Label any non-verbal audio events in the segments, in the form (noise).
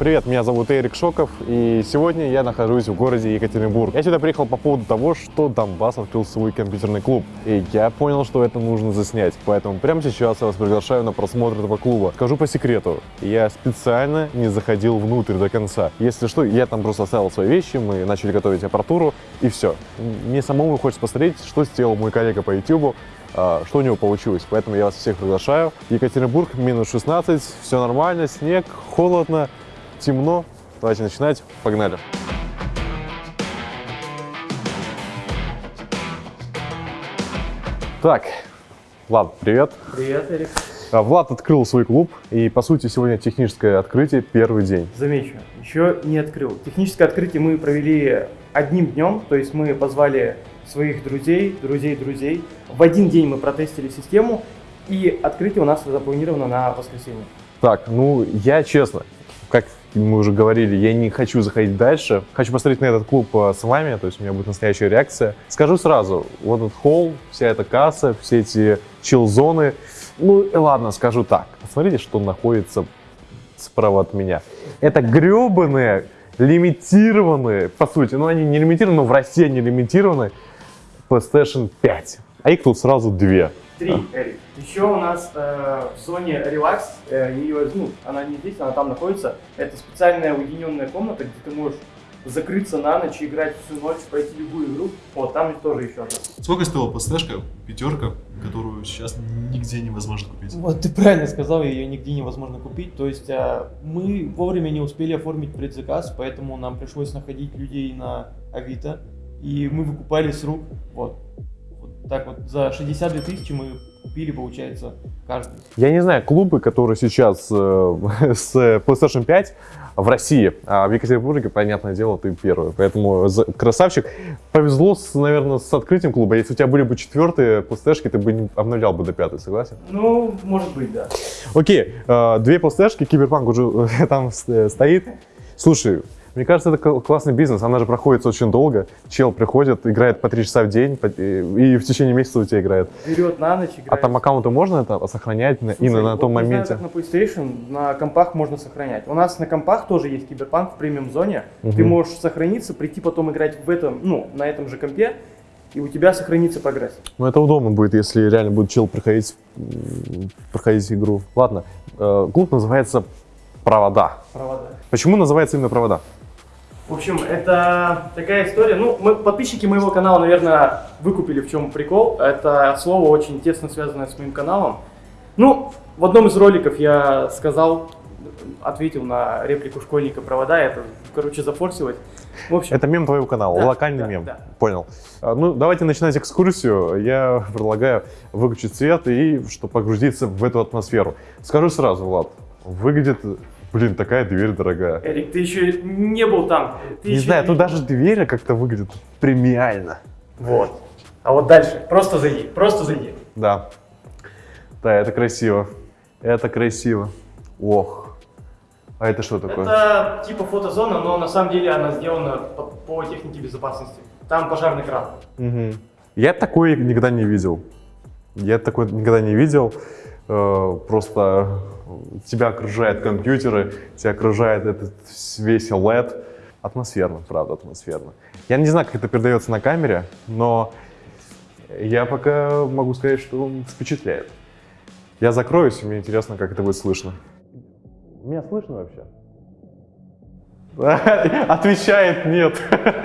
Привет, меня зовут Эрик Шоков, и сегодня я нахожусь в городе Екатеринбург. Я сюда приехал по поводу того, что Донбасс открыл свой компьютерный клуб, и я понял, что это нужно заснять, поэтому прямо сейчас я вас приглашаю на просмотр этого клуба. Скажу по секрету, я специально не заходил внутрь до конца. Если что, я там просто оставил свои вещи, мы начали готовить аппаратуру, и все. Мне самому хочется посмотреть, что сделал мой коллега по YouTube, а, что у него получилось. Поэтому я вас всех приглашаю. Екатеринбург, минус 16, все нормально, снег, холодно, темно. Давайте начинать. Погнали. Так, Влад, привет. Привет, Эрик. А, Влад открыл свой клуб, и, по сути, сегодня техническое открытие, первый день. Замечу, еще не открыл. Техническое открытие мы провели одним днем, то есть мы позвали своих друзей, друзей друзей. В один день мы протестили систему, и открытие у нас запланировано на воскресенье. Так, ну, я честно, как мы уже говорили, я не хочу заходить дальше. Хочу посмотреть на этот клуб э, с вами, то есть у меня будет настоящая реакция. Скажу сразу, вот этот холл, вся эта касса, все эти чил-зоны. Ну, и ладно, скажу так. Посмотрите, что находится справа от меня. Это гребаные, лимитированные, по сути, ну они не лимитированы, но в России они лимитированы, PlayStation 5. А их тут сразу две. Три, Эрик. Еще у нас э, в зоне релакс, э, ее, ну, она не здесь, она там находится. Это специальная уединенная комната, где ты можешь закрыться на ночь, играть всю ночь, пройти любую игру. Вот, там тоже еще одна. Сколько стоила PlayStation пятерка, которую сейчас нигде невозможно купить? Вот ты правильно сказал, ее нигде невозможно купить. То есть а, мы вовремя не успели оформить предзаказ, поэтому нам пришлось находить людей на Авито, и мы выкупали с рук. Вот. Так вот за 62 тысячи мы купили, получается, каждый. Я не знаю, клубы, которые сейчас э, (laughs) с PlayStation 5 в России, а в Екатеринбурге, понятное дело, ты первый. Поэтому красавчик. Повезло, с, наверное, с открытием клуба. Если у тебя были бы четвертые PlayStation, ты бы не обновлял бы до пятой, согласен? Ну, может быть, да. Окей, э, две PlayStation, Киберпанк уже (laughs) там э, стоит. Слушай, мне кажется, это кл- классный бизнес, она же проходит очень долго. Чел приходит, играет по три часа в день, и и в течение месяца у тебя играет. Берет на ночь, играет. А там аккаунты можно это сохранять на- Слушай, именно на вот том знаю, моменте? как на PlayStation, на компах можно сохранять. У нас на компах тоже есть киберпанк в премиум зоне. Ты можешь сохраниться, прийти потом играть в этом, ну, на этом же компе, и у тебя сохранится прогресс. Ну, это удобно будет, если реально будет чел проходить, проходить игру. Ладно, э, клуб называется «Провода». Провода. Почему называется именно «Провода»? В общем, это такая история. Ну, мы, подписчики моего канала, наверное, выкупили в чем прикол. Это слово очень тесно связанное с моим каналом. Ну, в одном из роликов я сказал, ответил на реплику школьника провода, это, короче, зафорсилось. В общем, Это мем твоего канала, Да, локальный да, мем. да. Понял. А, Ну, давайте начинать экскурсию. Я предлагаю выключить свет и чтобы погрузиться в эту атмосферу. Скажу сразу, Влад, выглядит, блин, такая дверь дорогая. Эрик, ты еще не был там. Ты Не знаю, тут видел. даже дверь как-то выглядит премиально. Вот. А вот дальше, просто зайди, просто зайди. Да. Да, это красиво. Это красиво. Ох. А это что такое? Это типа фотозона, но на самом деле она сделана по, по технике безопасности. Там пожарный кран. Мгм. Я такой никогда не видел. Я такой никогда не видел. Э, Просто тебя окружают компьютеры, тебя окружает этот весь LED. Атмосферно, правда, атмосферно. Я не знаю, как это передается на камере, но я пока могу сказать, что он впечатляет. Я закроюсь, и мне интересно, как это будет слышно. Меня слышно вообще? (laughs) Отвечает нет. (laughs)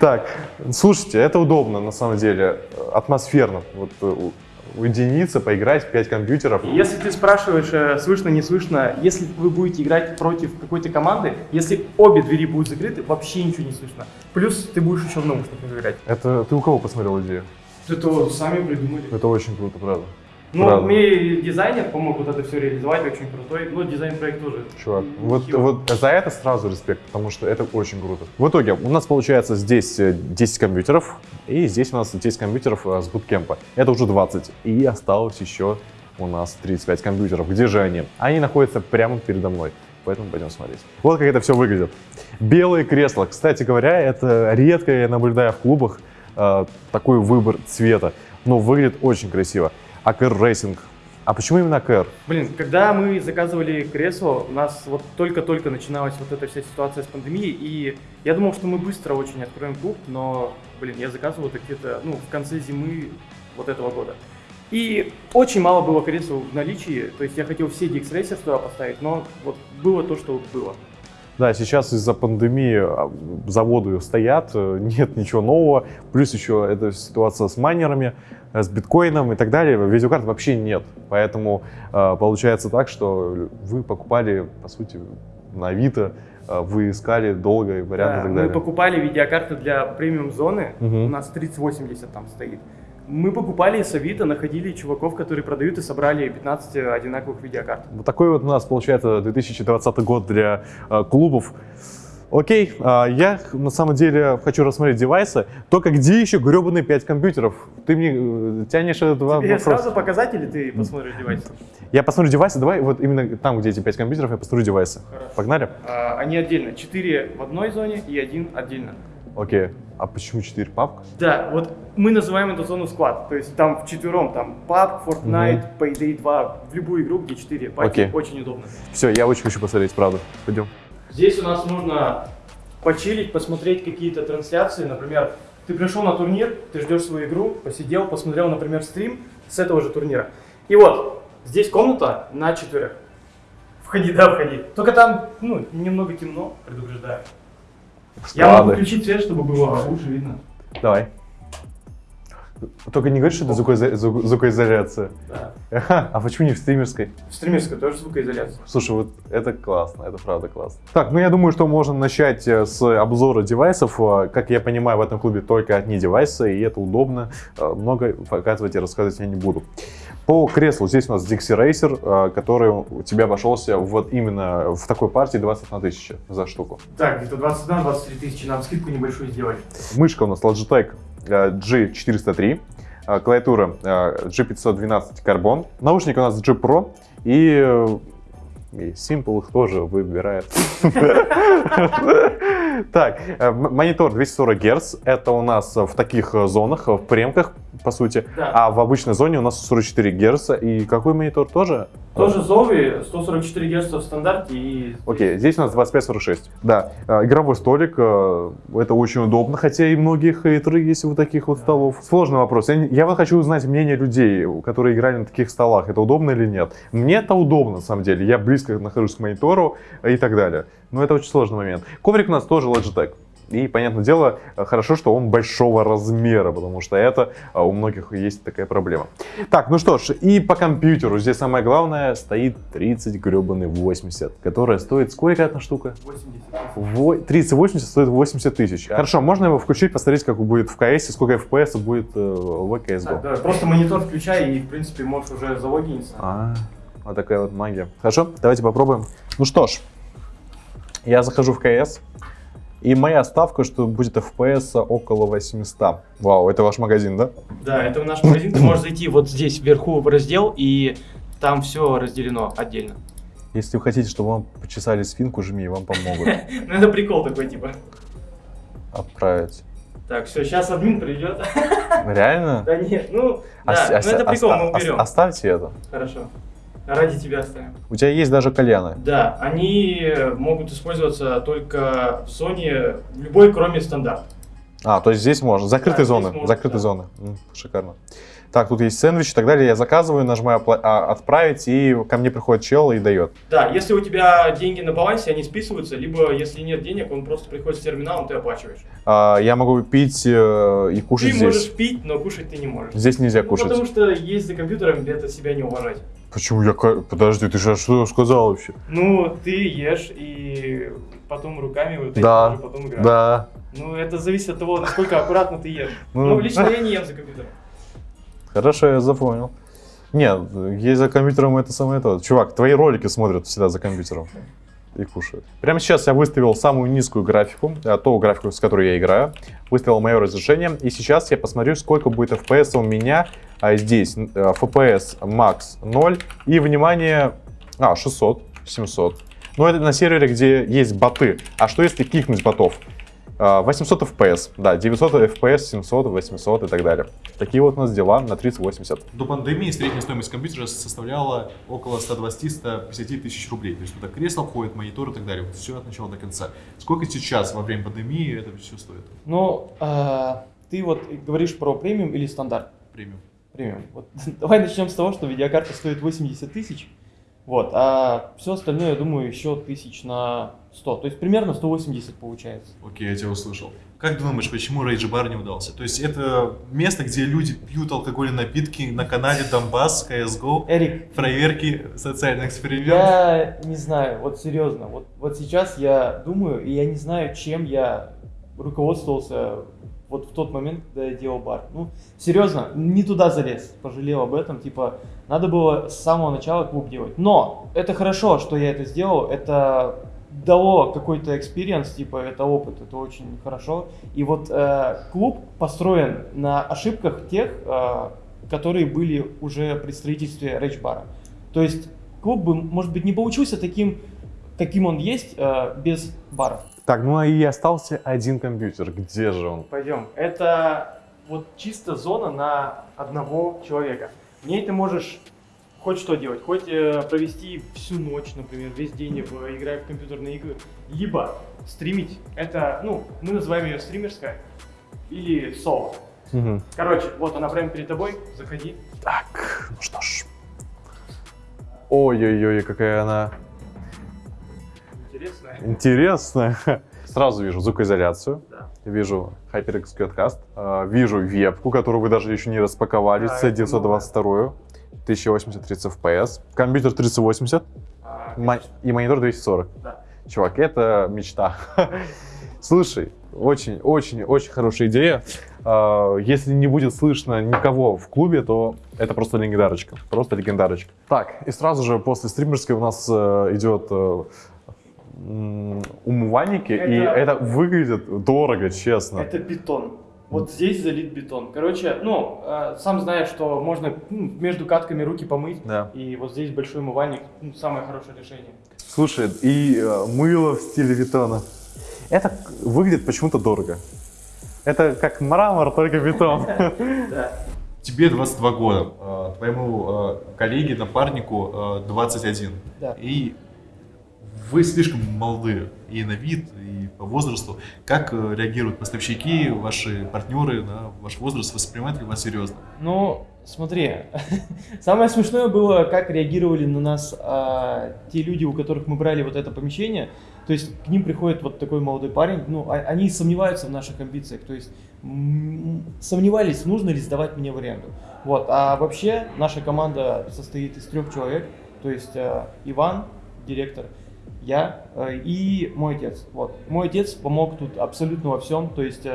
Так, слушайте, это удобно на самом деле, атмосферно. Вот э, уединиться, поиграть в 5 компьютеров. Если ты спрашиваешь, э, слышно, не слышно, если вы будете играть против какой-то команды, если обе двери будут закрыты, вообще ничего не слышно. Плюс ты будешь еще в наушниках играть. Это ты у кого посмотрел идею? Это сами придумали. Это очень круто, правда. Ну, Правда. мне дизайнер помог вот это все реализовать, очень крутой. Ну, дизайн-проект тоже. Чувак, вот, вот за это сразу респект, потому что это очень круто. В итоге у нас получается здесь э, 10 компьютеров, и здесь у нас 10 компьютеров э, с буткемпа. Это уже 20. И осталось еще у нас 35 компьютеров. Где же они? Они находятся прямо передо мной. Поэтому пойдем смотреть. Вот как это все выглядит. Белые кресла. Кстати говоря, это редко я наблюдаю в клубах э, такой выбор цвета. Но выглядит очень красиво. АКР Racing А почему именно КР? Блин, когда мы заказывали кресло, у нас вот только-только начиналась вот эта вся ситуация с пандемией, и я думал, что мы быстро очень откроем клуб, но, блин, я заказывал это где-то, ну, в конце зимы вот этого года. И очень мало было кресел в наличии, то есть я хотел все DX Racer туда поставить, но вот было то, что было. Да, сейчас из-за пандемии а, заводы стоят, э, (laughs) нет ничего нового, плюс еще эта ситуация с майнерами, э, с биткоином и так далее, видеокарт вообще нет. Поэтому э, получается так, что вы покупали, по сути, на Авито, вы искали долго варианты да, и так далее. Мы покупали видеокарты для премиум зоны, Мгм. у нас 3080 там стоит. Мы покупали с Авито, находили чуваков, которые продают и собрали 15 одинаковых видеокарт. Вот такой вот у нас получается 2020 год для э, клубов. Окей, а, я на самом деле хочу рассмотреть девайсы, только где еще гребаные 5 компьютеров? Ты мне э, тянешь этот Тебе вопрос. сразу показать или ты посмотришь девайс? Я посмотрю девайсы, давай вот именно там, где эти 5 компьютеров, я посмотрю девайсы. Хорошо. Погнали? А, Они отдельно. 4 в одной зоне и один отдельно. Окей. А почему 4 папка? Да, вот мы называем эту зону склад. То есть там в четвером, там PUBG, Fortnite, Payday 2, в любую игру, где 4 паки, Окей. очень удобно. Все, я очень хочу посмотреть, правда. Пойдем. Здесь у нас можно почилить, посмотреть какие-то трансляции. Например, ты пришел на турнир, ты ждешь свою игру, посидел, посмотрел, например, стрим с этого же турнира. И вот, здесь комната на четверых. Входи, да, входи. Только там, ну, немного темно, предупреждаю. Я могу включить свет, чтобы было лучше видно. Давай. Только не говори, что это звукоизо- звук- звукоизоляция. Да. А почему не в стримерской? В стримерской тоже звукоизоляция. Слушай, вот это классно, это правда классно. Так, ну я думаю, что можно начать э, с обзора девайсов. Э, Как я понимаю, в этом клубе только одни девайсы, и это удобно. Э, Много показывать и рассказывать я не буду. По креслу здесь у нас Dixie Racer, который у тебя обошелся вот именно в такой партии 21 тысяча за штуку. Так, где-то 21-23 тысячи, нам скидку небольшую сделали. Мышка у нас Logitech G403, э, клавиатура э, G512 Carbon, наушник у нас G Pro. И, э, и Simple их тоже выбирает. (laughs) Так, э, монитор 240 Гц, это у нас в таких зонах, в премках, по сути, Да. а в обычной зоне у нас 44 Гц, и какой монитор тоже? Тоже Zowie, 144 Гц в стандарте и... Окей, здесь у нас 25-46. Да, э, игровой столик, э, это очень удобно, хотя и многие хейтеры есть у таких вот столов. Сложный вопрос. Я, вот хочу узнать мнение людей, которые играли на таких столах. Это удобно или нет? Мне это удобно, на самом деле. Я близко нахожусь к монитору и так далее. Но это очень сложный момент. Коврик у нас тоже Logitech. И, понятное дело, э, хорошо, что он большого размера, потому что это а, у многих есть такая проблема. Так, ну что ж, и по компьютеру здесь самое главное стоит 30 гребаный 80, которая стоит сколько одна штука? 80. Во- 3080 стоит 80 тысяч. Хорошо, можно его включить, посмотреть, как будет в CS, сколько FPS будет э, в Так, CSGO. давай, просто монитор включай и, в принципе, можешь уже залогиниться. А, вот такая вот магия. Хорошо, давайте попробуем. Ну что ж, я захожу в CS, и моя ставка, что будет FPS около 800. Вау, это ваш магазин, да? Да, это наш магазин. Ты можешь зайти вот здесь вверху в раздел, и там все разделено отдельно. Если вы хотите, чтобы вам почесали спинку, жми, вам помогут. (laughs) Ну, это прикол такой, типа. Отправить. Так, все, сейчас админ придет. Реально? Да нет, ну, да, ну это прикол, мы уберем. Оставьте это. Хорошо. Ради тебя оставим. У тебя есть даже кальяны. Да, они могут использоваться только в зоне любой, кроме стандарта. А, то есть здесь можно. Закрытые здесь зоны. можно, закрытые да. зоны. Шикарно. Так, тут есть сэндвич и так далее. Я заказываю, нажимаю а, отправить, и ко мне приходит чел и дает. Да, если у тебя деньги на балансе, они списываются, либо если нет денег, он просто приходит с терминалом, ты оплачиваешь. А, я могу пить э, и кушать ты здесь. можешь пить, но кушать ты не можешь. Здесь нельзя Ну, кушать. потому что есть за компьютером, это себя не уважать. Почему я... Подожди, ты же что сказал вообще? Ну, ты ешь и потом руками вот Да, уже потом играешь. Да. Ну, это зависит от того, насколько аккуратно ты ешь. Ну, Ну, лично я не ем за компьютером. Хорошо, я запомнил. Нет, есть за компьютером это самое то. Чувак, твои ролики смотрят всегда за компьютером и кушают. Прямо сейчас я выставил самую низкую графику, а, ту графику, с которой я играю. Выставил мое разрешение. И сейчас я посмотрю, сколько будет FPS у меня а, здесь. Э, FPS max 0. И, внимание, а, 600, 700. Но это на сервере, где есть боты. А что если кикнуть ботов? А, 800 FPS, да, 900 FPS, 700, 800 и так далее. Такие вот у нас дела на 3080. До пандемии средняя стоимость компьютера составляла около 120-150 тысяч рублей. То есть туда кресло входит, монитор и так далее. Вот все от начала до конца. Сколько сейчас во время пандемии это все стоит? Ну, э, ты вот говоришь про премиум или стандарт? Премиум. Премиум. Вот, (laughs) давай начнем с того, что видеокарта стоит 80 тысяч. Вот, а все остальное, я думаю, еще тысяч на 100. То есть примерно 180 получается. Окей, я тебя услышал. Как думаешь, почему Rage Bar не удался? То есть это место, где люди пьют алкогольные напитки на канале Донбасс, CSGO, Эрик, проверки, социальный эксперимент. я не знаю, вот серьезно, вот, вот сейчас я думаю, и я не знаю, чем я руководствовался вот в тот момент, когда я делал бар. Ну, серьезно, не туда залез, пожалел об этом, типа, надо было с самого начала клуб делать. Но это хорошо, что я это сделал, это дало какой-то experience, типа, это опыт, это очень хорошо. И вот э, клуб построен на ошибках тех, э, которые были уже при строительстве Рэч Бара. То есть клуб бы, может быть, не получился таким, каким он есть, э, без бара. Так, ну и остался один компьютер. Где же он? Пойдем. Это вот чисто зона на одного человека. В ней ты можешь хоть что делать, хоть э, провести всю ночь, например, весь день, в, играя в компьютерные игры, либо стримить. Это, ну, мы называем ее стримерская или соло. Мгм. Короче, вот она прямо перед тобой, заходи. Так, ну что ж. Ой-ой-ой, какая она Интересная. Сразу вижу звукоизоляцию, Да. вижу HyperX Quadcast, э, вижу вебку, которую вы даже еще не распаковали, Да, это C922, 1080 30 FPS, компьютер 3080 А, и монитор 240. Да. Чувак, это мечта. (laughs) Слушай, очень, очень, очень хорошая идея. А, Если не будет слышно никого в клубе, то это просто легендарочка. Просто легендарочка. Так, и сразу же после стримерской у нас э, идет э, умывальники, и Это- это выглядит дорого, честно. Это бетон. Вот здесь залит бетон. Короче, ну, э, сам знаешь, что можно ну, между катками руки помыть. Да. И вот здесь большой умывальник, ну, самое хорошее решение. Слушай, и э, мыло в стиле Витона. Это выглядит почему-то дорого. Это как мрамор, только бетон. (laughs) Да. Тебе 22 года, а, твоему а, коллеге, напарнику а, 21. Да. И вы слишком молодые и на вид, и по возрасту. Как э, реагируют поставщики, ваши партнеры на ваш возраст? Воспринимают ли вас серьезно? Ну, смотри, (laughs) самое смешное было, как реагировали на нас а, те люди, у которых мы брали вот это помещение. То есть к ним приходит вот такой молодой парень, ну, а- они сомневаются в наших амбициях, то есть сомневались, нужно ли сдавать мне в аренду. Вот, а вообще наша команда состоит из трех человек, то есть а, Иван, директор, я э, и мой отец. Вот. Мой отец помог тут абсолютно во всем, то есть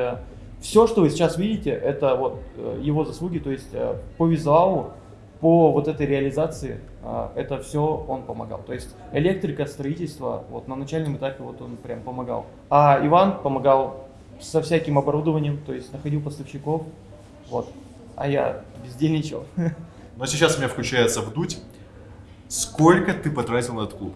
все, что вы сейчас видите, это вот э, его заслуги, то есть э, по визуалу, по вот этой реализации, э, это все он помогал. То есть электрика, строительство, вот на начальном этапе вот он прям помогал. А Иван помогал со всяким оборудованием, то есть находил поставщиков, вот. А я бездельничал. (laughs) Но сейчас у меня включается вдуть. Сколько ты потратил на этот клуб?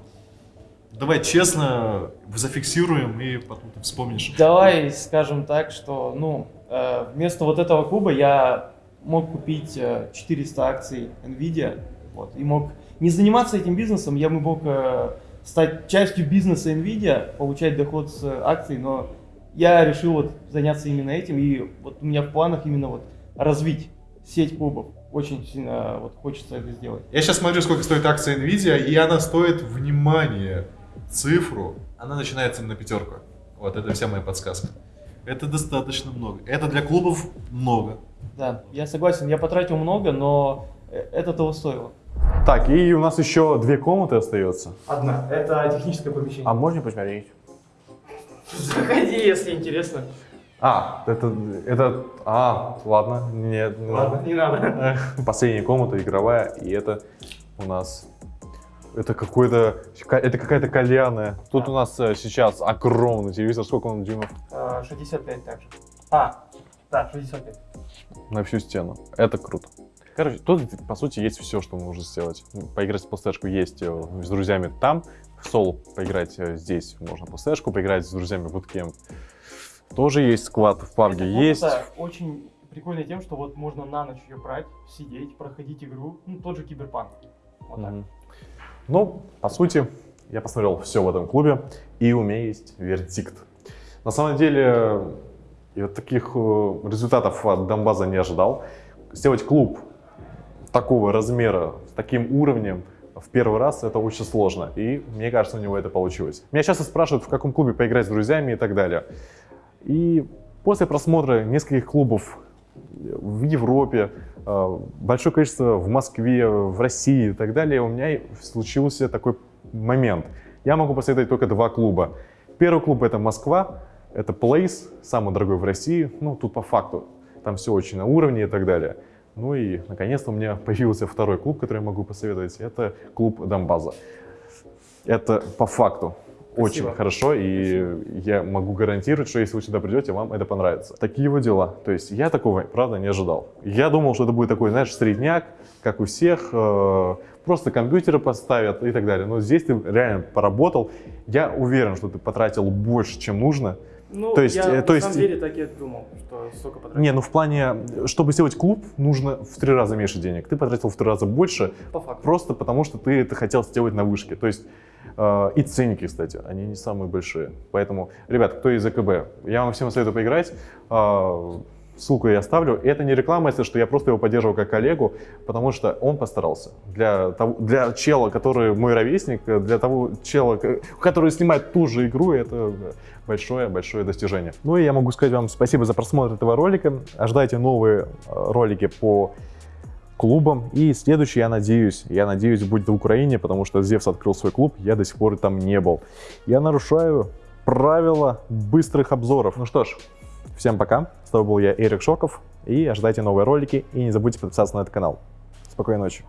Давай честно зафиксируем и потом ты вспомнишь. Давай скажем так, что ну, э, вместо вот этого клуба я мог купить э, 400 акций Nvidia, вот, и мог не заниматься этим бизнесом, я бы мог э, стать частью бизнеса Nvidia, получать доход с э, акций, но я решил вот заняться именно этим, и вот у меня в планах именно вот развить сеть клубов. Очень сильно вот хочется это сделать. Я сейчас смотрю, сколько стоит акция Nvidia, и она стоит, внимание, цифру. Она начинается на пятерку. Вот это вся моя подсказка. Это достаточно много. Это для клубов много. Да, я согласен, я потратил много, но э, это того стоило. Так, и у нас еще две комнаты остается. Одна. Это техническое помещение. А можно посмотреть? Заходи, если интересно. А, это, это, а, ладно, нет, не Ладно, не надо. надо. (laughs) Последняя комната игровая, и это у нас, это какой-то, это какая-то кальянная. Тут Да. у нас э, сейчас огромный телевизор, сколько он дюймов? А, 65 также. А, да, 65. На всю стену. Это круто. Короче, тут, по сути, есть все, что можно сделать. Поиграть в PlayStation есть э, с друзьями там, в соло поиграть э, здесь можно PlayStation, поиграть с друзьями в Bootcamp Тоже есть сквад в Эта есть. очень прикольная тем, что вот можно на ночь ее брать, сидеть, проходить игру. Ну, тот же киберпанк. Вот так. Ну, по сути, я посмотрел все в этом клубе, и у меня есть вердикт. На самом деле, я таких э, результатов от Донбаза не ожидал. Сделать клуб такого размера, с таким уровнем в первый раз это очень сложно. И мне кажется, у него это получилось. Меня часто спрашивают, в каком клубе поиграть с друзьями и так далее. И после просмотра нескольких клубов в Европе, большое количество в Москве, в России и так далее, у меня случился такой момент. Я могу посоветовать только два клуба. Первый клуб это Москва, это Place, самый дорогой в России, ну тут по факту, там все очень на уровне и так далее. Ну и наконец-то у меня (laughs) появился второй клуб, который я могу посоветовать, это клуб Донбаза. Это по факту очень Спасибо. хорошо, и я могу гарантировать, что если вы сюда придете, вам это понравится. Такие вот дела. То есть я такого, правда, не ожидал. Я думал, что это будет такой, знаешь, средняк, как у всех, э, просто компьютеры поставят и так далее. Но здесь ты реально поработал. Я уверен, что ты потратил больше, чем нужно. Ну, То есть, я э, на то есть- самом деле так и думал, что столько потратил. Не, ну в плане, чтобы сделать клуб, нужно в три раза меньше денег. Ты потратил в три раза больше, По факту. просто потому что ты это хотел сделать на вышке. То есть э, и ценники, кстати, они не самые большие. Поэтому, ребят, кто из АКБ, я вам всем советую поиграть. Э, ссылку я оставлю. Это не реклама, если что, я просто его поддерживаю как коллегу, потому что он постарался. Для, того, для чела, который мой ровесник, для того чела, который снимает ту же игру, это большое-большое достижение. Ну и я могу сказать вам спасибо за просмотр этого ролика. Ожидайте новые э, ролики по клубом. И следующий, я надеюсь, я надеюсь, будет в Украине, потому что Зевс открыл свой клуб, я до сих пор там не был. Я нарушаю правила быстрых обзоров. Ну что ж, всем пока. С тобой был я, Эрик Шоков. И ожидайте новые ролики. И не забудьте подписаться на этот канал. Спокойной ночи.